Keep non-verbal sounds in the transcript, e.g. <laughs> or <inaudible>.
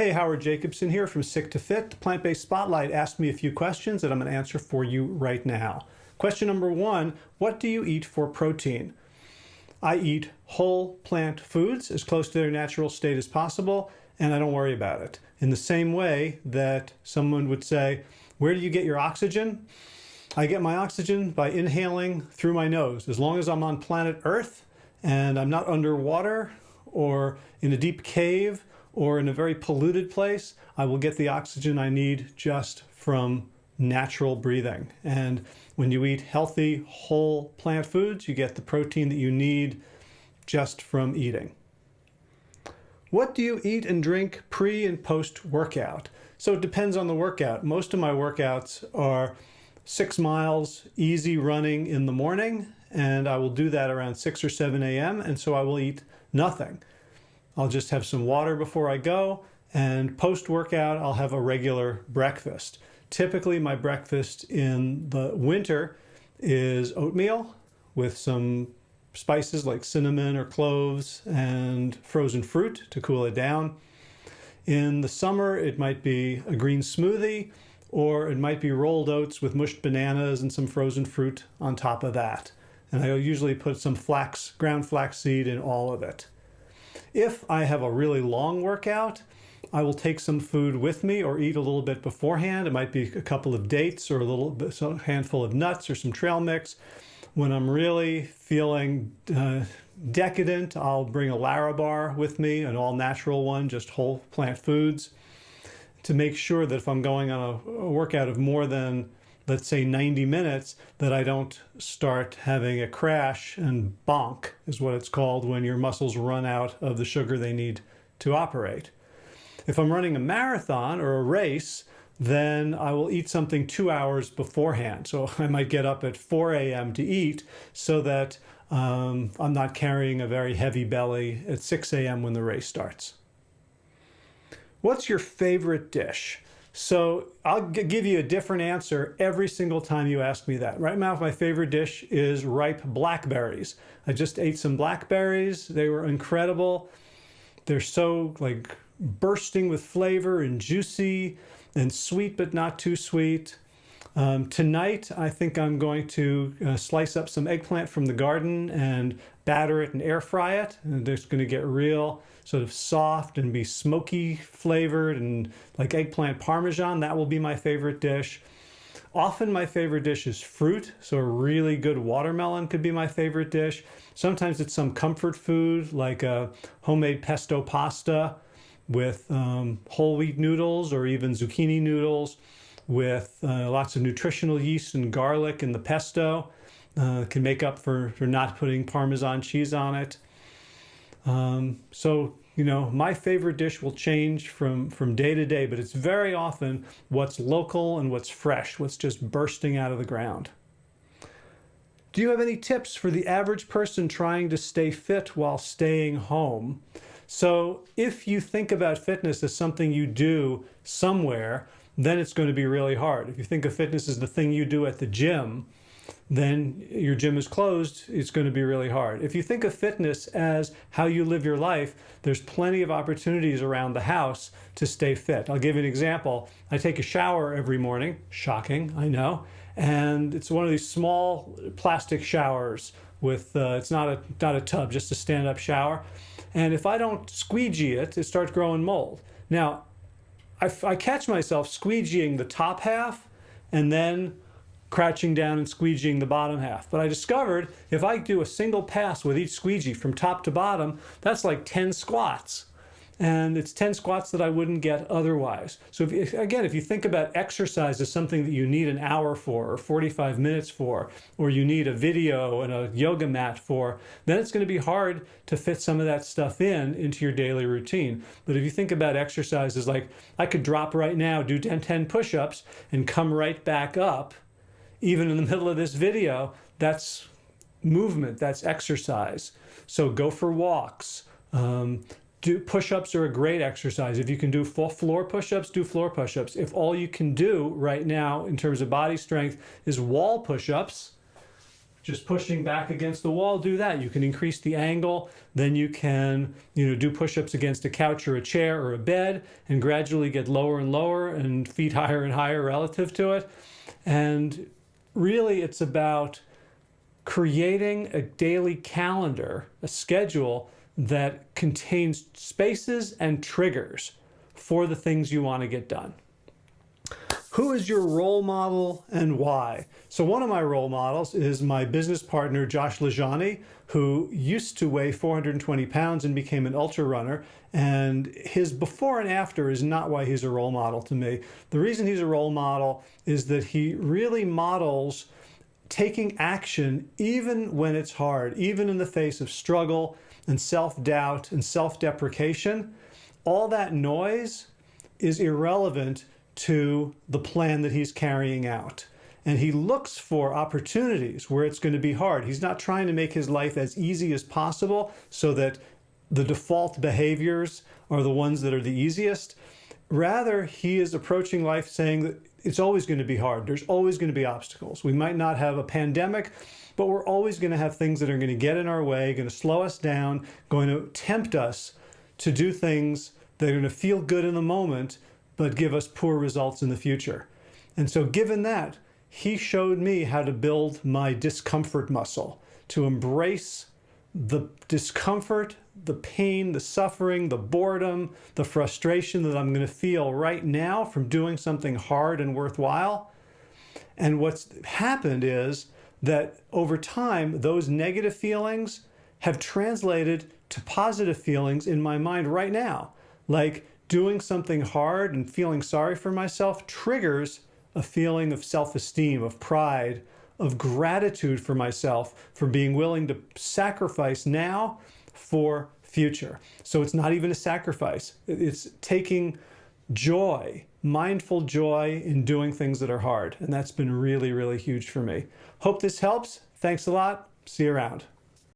Hey, Howard Jacobson here from Sick to Fit. The Plant-Based Spotlight asked me a few questions that I'm going to answer for you right now. Question number one, what do you eat for protein? I eat whole plant foods as close to their natural state as possible, and I don't worry about it. In the same way that someone would say, where do you get your oxygen? I get my oxygen by inhaling through my nose. As long as I'm on planet Earth and I'm not underwater or in a deep cave or in a very polluted place, I will get the oxygen I need just from natural breathing. And when you eat healthy, whole plant foods, you get the protein that you need just from eating. What do you eat and drink pre and post workout? So it depends on the workout. Most of my workouts are six miles easy running in the morning, and I will do that around 6 or 7 a.m., and so I will eat nothing. I'll just have some water before I go, and post-workout, I'll have a regular breakfast. Typically, my breakfast in the winter is oatmeal with some spices like cinnamon or cloves and frozen fruit to cool it down. In the summer, it might be a green smoothie, or it might be rolled oats with mushed bananas and some frozen fruit on top of that. And I usually put some flax, ground flax seed in all of it. If I have a really long workout, I will take some food with me or eat a little bit beforehand. It might be a couple of dates or a little bit, a handful of nuts or some trail mix. When I'm really feeling uh, decadent, I'll bring a Larabar with me, an all natural one, just whole plant foods to make sure that if I'm going on a, a workout of more than let's say 90 minutes that I don't start having a crash and bonk is what it's called when your muscles run out of the sugar they need to operate. If I'm running a marathon or a race, then I will eat something two hours beforehand. So <laughs> I might get up at 4 a.m. to eat so that um, I'm not carrying a very heavy belly at 6 a.m. when the race starts. What's your favorite dish? So I'll give you a different answer every single time you ask me that. Right now, my favorite dish is ripe blackberries. I just ate some blackberries. They were incredible. They're so like bursting with flavor and juicy and sweet, but not too sweet. Um, tonight, I think I'm going to uh, slice up some eggplant from the garden and batter it and air fry it. And it's going to get real sort of soft and be smoky flavored and like eggplant parmesan. That will be my favorite dish. Often my favorite dish is fruit, so a really good watermelon could be my favorite dish. Sometimes it's some comfort food like a homemade pesto pasta with um, whole wheat noodles or even zucchini noodles with uh, lots of nutritional yeast and garlic in the pesto. Uh, can make up for, for not putting Parmesan cheese on it. Um, so, you know, my favorite dish will change from, from day to day, but it's very often what's local and what's fresh, what's just bursting out of the ground. Do you have any tips for the average person trying to stay fit while staying home? So if you think about fitness as something you do somewhere, then it's going to be really hard. If you think of fitness as the thing you do at the gym, then your gym is closed, it's going to be really hard. If you think of fitness as how you live your life, there's plenty of opportunities around the house to stay fit. I'll give you an example. I take a shower every morning, shocking, I know, and it's one of these small plastic showers with, uh, it's not a, not a tub, just a stand-up shower. And if I don't squeegee it, it starts growing mold. Now, I, I catch myself squeegeeing the top half and then crouching down and squeegeeing the bottom half. But I discovered if I do a single pass with each squeegee from top to bottom, that's like 10 squats and it's 10 squats that I wouldn't get otherwise. So if, again, if you think about exercise as something that you need an hour for or 45 minutes for, or you need a video and a yoga mat for, then it's going to be hard to fit some of that stuff in into your daily routine. But if you think about exercises like I could drop right now, do 10, 10 push-ups and come right back up, even in the middle of this video, that's movement, that's exercise. So go for walks, um, do push-ups are a great exercise. If you can do full floor push-ups, do floor push-ups. If all you can do right now in terms of body strength is wall push-ups, just pushing back against the wall, do that. You can increase the angle. Then you can, you know, do push-ups against a couch or a chair or a bed and gradually get lower and lower and feet <laughs> higher and higher relative to it. And really it's about creating a daily calendar, a schedule that contains spaces and triggers for the things you want to get done. Who is your role model and why? So one of my role models is my business partner, Josh LaJaunie, who used to weigh 420 pounds and became an ultra runner. And his before and after is not why he's a role model to me. The reason he's a role model is that he really models taking action even when it's hard, even in the face of struggle and self-doubt and self-deprecation. All that noise is irrelevant to the plan that he's carrying out. And he looks for opportunities where it's going to be hard. He's not trying to make his life as easy as possible so that the default behaviors are the ones that are the easiest. Rather, he is approaching life saying that it's always going to be hard. There's always going to be obstacles. We might not have a pandemic, but we're always going to have things that are going to get in our way, going to slow us down, going to tempt us to do things that are going to feel good in the moment, but give us poor results in the future. And so given that, he showed me how to build my discomfort muscle, to embrace the discomfort, the pain, the suffering, the boredom, the frustration that I'm going to feel right now from doing something hard and worthwhile. And what's happened is that over time, those negative feelings have translated to positive feelings in my mind right now. Like doing something hard and feeling sorry for myself triggers a feeling of self-esteem, of pride, of gratitude for myself for being willing to sacrifice now for future. So it's not even a sacrifice. It's taking joy, mindful joy in doing things that are hard. And that's been really, really huge for me. Hope this helps. Thanks a lot. See you around.